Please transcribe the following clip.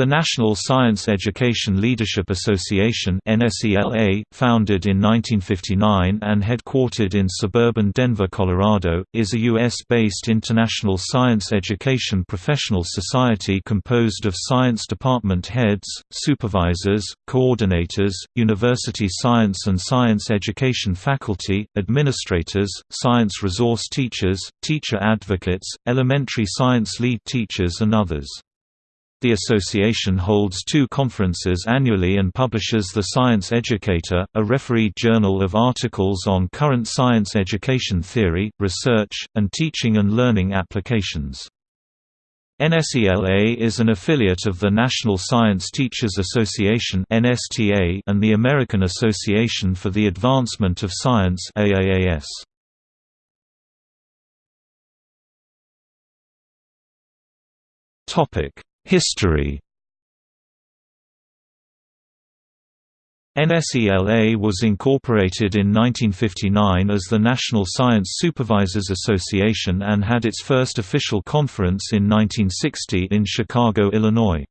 The National Science Education Leadership Association founded in 1959 and headquartered in suburban Denver, Colorado, is a U.S.-based international science education professional society composed of science department heads, supervisors, coordinators, university science and science education faculty, administrators, science resource teachers, teacher advocates, elementary science lead teachers and others. The association holds two conferences annually and publishes The Science Educator, a refereed journal of articles on current science education theory, research, and teaching and learning applications. NSELA is an affiliate of the National Science Teachers Association and the American Association for the Advancement of Science AAAS. Topic History NSELA was incorporated in 1959 as the National Science Supervisors Association and had its first official conference in 1960 in Chicago, Illinois.